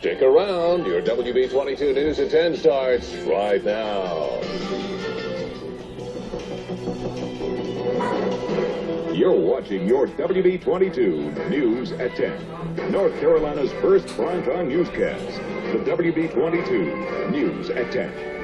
Stick around. Your WB22 News at 10 starts right now. You're watching your WB22 News at 10. North Carolina's first primetime newscast. The WB22 News at 10.